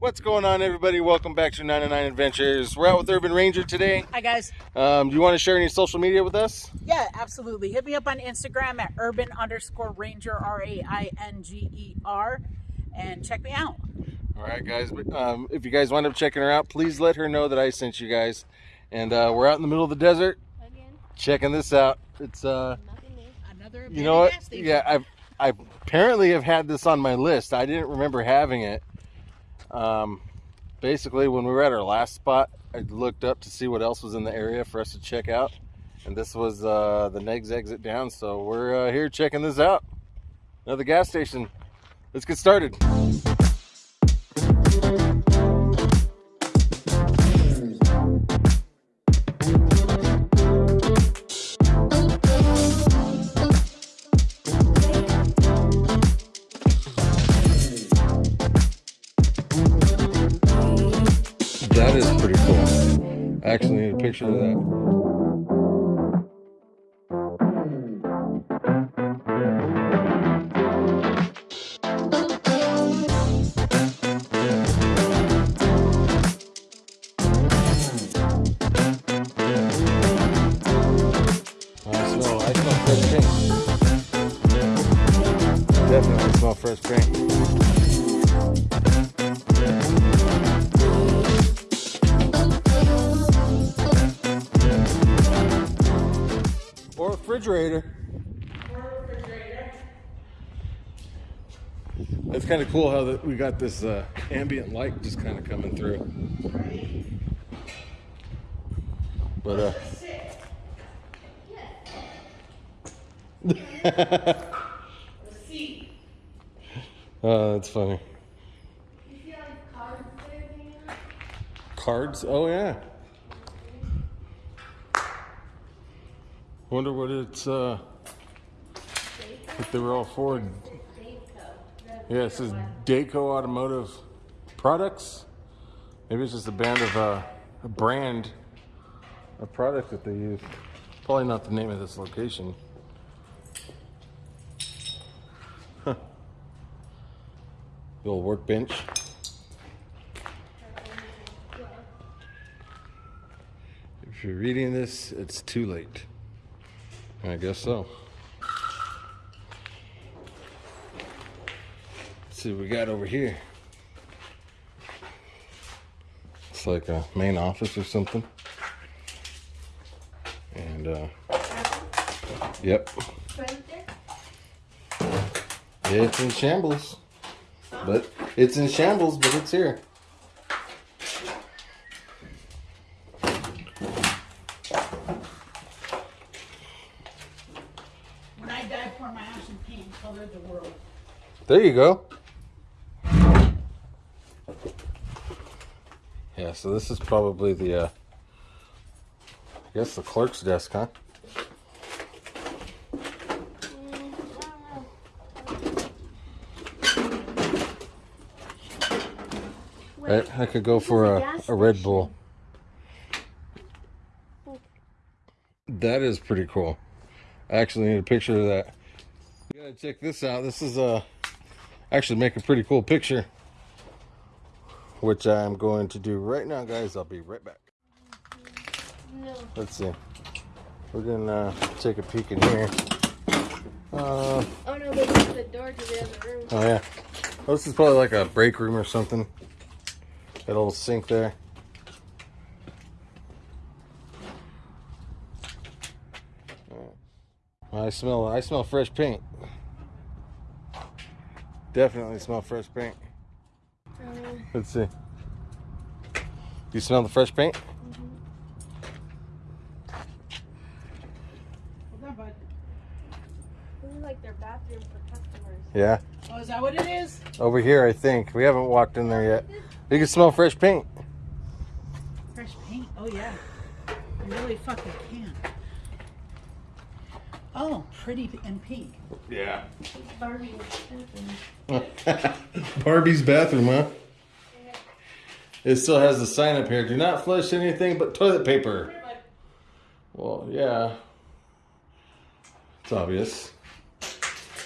What's going on, everybody? Welcome back to 99 Adventures. We're out with Urban Rainger today. Hi guys. Um, do you want to share any social media with us? Yeah, absolutely. Hit me up on Instagram at urban underscore ranger R A I N G E R and check me out. All right, guys. But um, if you guys wind up checking her out, please let her know that I sent you guys. And uh, we're out in the middle of the desert, Again, checking this out. It's uh, nothing new. Another you know what? Yeah, I I apparently have had this on my list. I didn't remember having it. Um, basically, when we were at our last spot, I looked up to see what else was in the area for us to check out, and this was uh, the Negs exit down. So we're uh, here checking this out. Another gas station. Let's get started. Picture of that. Or refrigerator. That's kind of cool how that we got this uh, ambient light just kind of coming through. But uh, oh, that's funny. You see like cards there? Cards? Oh yeah. Wonder what it's uh if they were all for. Yeah, it says Dayco Automotive Products. Maybe it's just a band of uh, a brand, a product that they use. Probably not the name of this location. Huh. The old workbench. If you're reading this, it's too late. I guess so. Let's see what we got over here. It's like a main office or something. And uh Yep. Right? Yeah, it's in shambles. But it's in shambles, but it's here. When I die, pour my ash and paint, color the world. There you go. Yeah, so this is probably the, uh, I guess the clerk's desk, huh? I, I could go for a a, Red. Bull. That is pretty cool. I actually need a picture of that. You gotta check this out. This is uh, actually make a pretty cool picture. Which I'm going to do right now, guys. I'll be right back. no. Let's see. We're gonna uh, take a peek in here. Uh, Oh no, the door to the other room. oh yeah. This is probably like a break room or something. That little sink there. I smell I smell fresh paint. Definitely smell fresh paint. Uh, Let's see. You smell the fresh paint? Hold on, bud. this is like their bathroom for customers. Yeah. Oh, is that what it is? Over here, I think. We haven't walked in there yet. You can smell fresh paint. Fresh paint. Oh yeah. You really fucking can. Oh, pretty and pink. Yeah. Barbie was Barbie's bathroom, huh? It still has the sign up here. Do not flush anything but toilet paper. Well, yeah. It's obvious.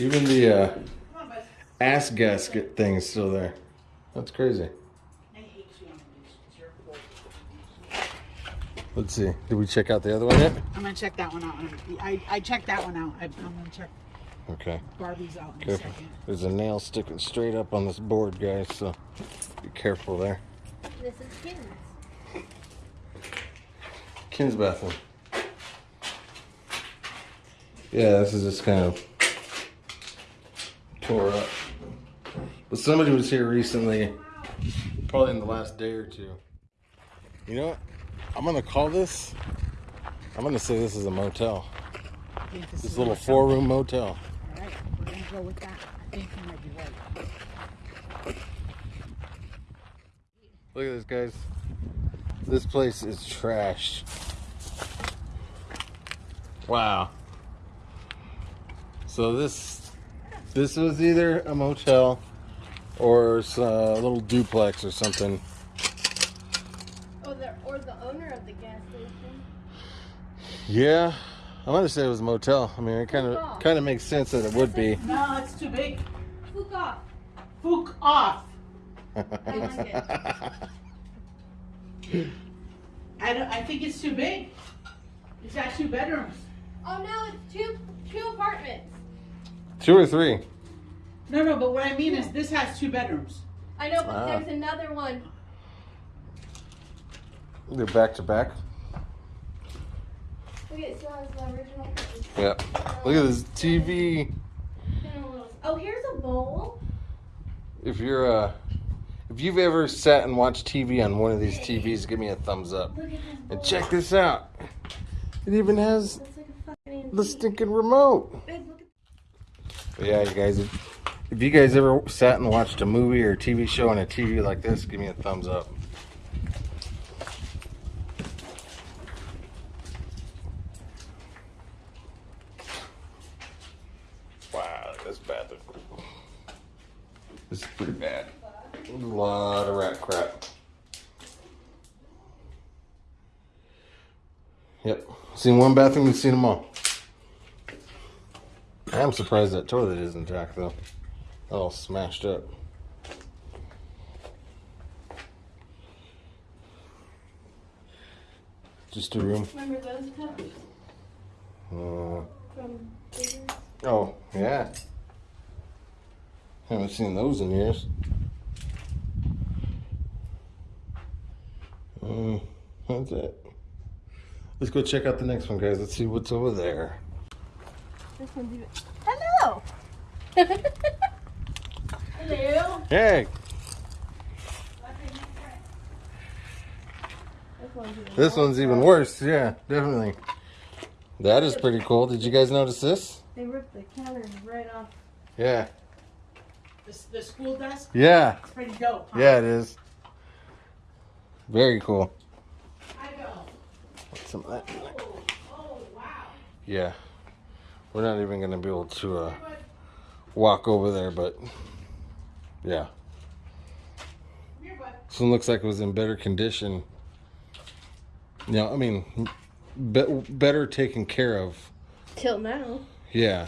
Even the uh, Come on, bud. ass gasket thing is still there. That's crazy. Let's see. Did we check out the other one yet? I'm gonna check that one out. I, I checked that one out. I, I'm gonna check Okay. Barbie's out in a second. There's a nail sticking straight up on this board, guys. So be careful there. This is Kim's. Kim's bathroom. Yeah, this is just kind of tore up. But somebody was here recently, probably in the last day or two. You know what? I'm gonna call this. I'm gonna say this is a motel. This is little four room motel. All right, we're gonna go with that. I think you might be right. Look at this, guys. This place is trashed. Wow. So this this was either a motel or uh, a little duplex or something. The or the owner of the gas station. Yeah, I'm gonna say it was a motel. I mean, it kind of kind of makes sense that it would be. No, it's too big. Fuck off. Fook off. I like it. I don't. I think it's too big. It's got two bedrooms. Oh no, it's two two apartments. Two or three. No, no. But what I mean is, this has two bedrooms. I know, but Ah. there's another one. They're back to back. Look, it still has the original. Yep. Look at this TV. A Oh, here's a bowl. If you're uh, if you've ever sat and watched TV on one of these TVs, give me a thumbs up. Look at this bowl. And check this out. It even has like a the stinking remote. Babe, look at But yeah, you guys, if, if you guys ever sat and watched a movie or a TV show on a TV like this, give me a thumbs up. Wow, look this bathroom. This is pretty bad. A lot of rat crap. Yep. Seen one bathroom, we've seen them all. I am surprised that toilet isn't intact though. All smashed up. Just a room. Remember those cups Uh, from Diggers? oh, yeah. Haven't seen those in years. Um, that's it. Let's go check out the next one, guys. Let's see what's over there. This one's even. Hello. Hello. Hey, This one's even. this one's even worse. Yeah, definitely. That is pretty cool. Did you guys notice this? They ripped the counters right off. Yeah. The, the school desk. Yeah. It's pretty dope. Huh? Yeah, it is. Very cool. I go. Some of that. Oh, oh, wow. Yeah. We're not even gonna be able to uh, walk over there, but yeah. Here. This one looks like it was in better condition. Yeah, I mean, be- better taken care of. Till now. Yeah.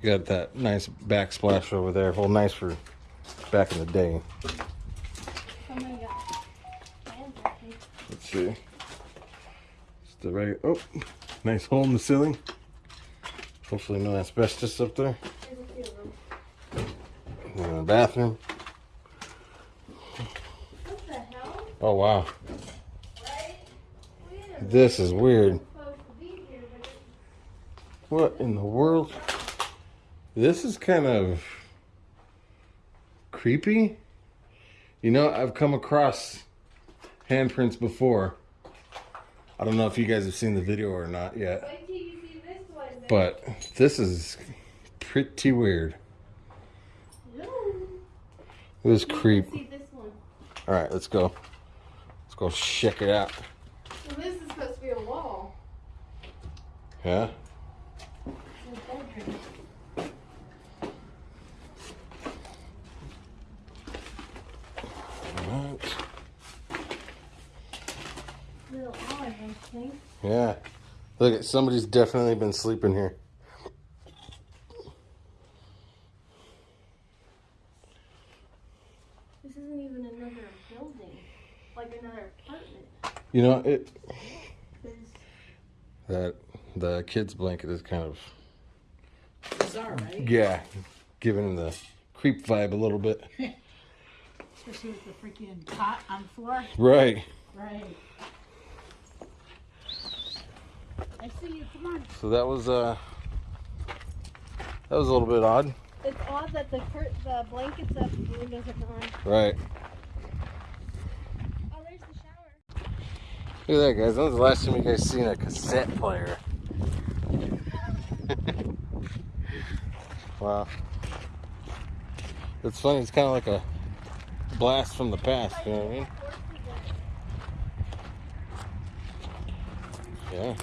You got that nice backsplash over there. Well, nice for back in the day. Let's see. It's the right. Oh, nice hole in the ceiling. Hopefully, no asbestos up there. Then the bathroom. What the hell? Oh wow, this is weird. What in the world? This is kind of creepy. You know, I've come across handprints before. I don't know if you guys have seen the video or not yet, Wait till you see this one. but this is pretty weird. No. This creep. This. All right, let's go. Let's go check it out. So this is supposed to be a wall. Yeah. It's a bedroom. All right. Little olive, I think. Yeah. Look, at somebody's definitely been sleeping here. This isn't even another building. Like another apartment. You know, it That the kid's blanket is kind of Bizarre, right? yeah, giving him the creep vibe a little bit. Especially with the freaking cot on the floor. Right. Right. I see you. Come on. So that was uh that was a little bit odd. It's odd that the cur- the blankets up, the windows are gone. Right. Oh, there's the shower. Look at that, guys. When was the last time you guys seen a cassette player? wow. It's funny. It's kind of like a blast from the past. You know what I mean? Yeah.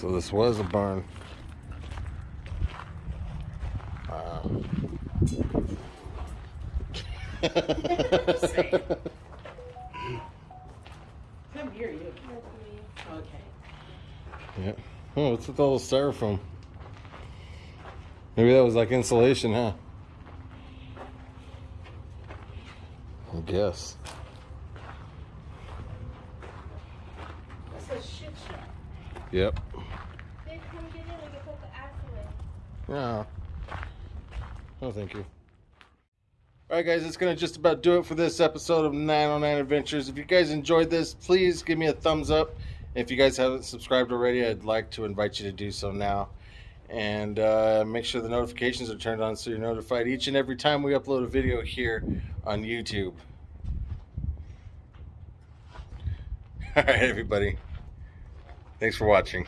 So this was a barn. Wow. Come here, you. Okay. Yeah. Oh, what's with all the styrofoam? Maybe that was like insulation, huh? I guess. That's a shit show. Yep. Babe, come get in. We can put the axe away. Yeah. Oh, thank you. All right, guys, it's going to just about do it for this episode of 909 Adventures. If you guys enjoyed this, please give me a thumbs up. If you guys haven't subscribed already, I'd like to invite you to do so now. And uh, make sure the notifications are turned on so you're notified each and every time we upload a video here on YouTube. All right, everybody. Thanks for watching.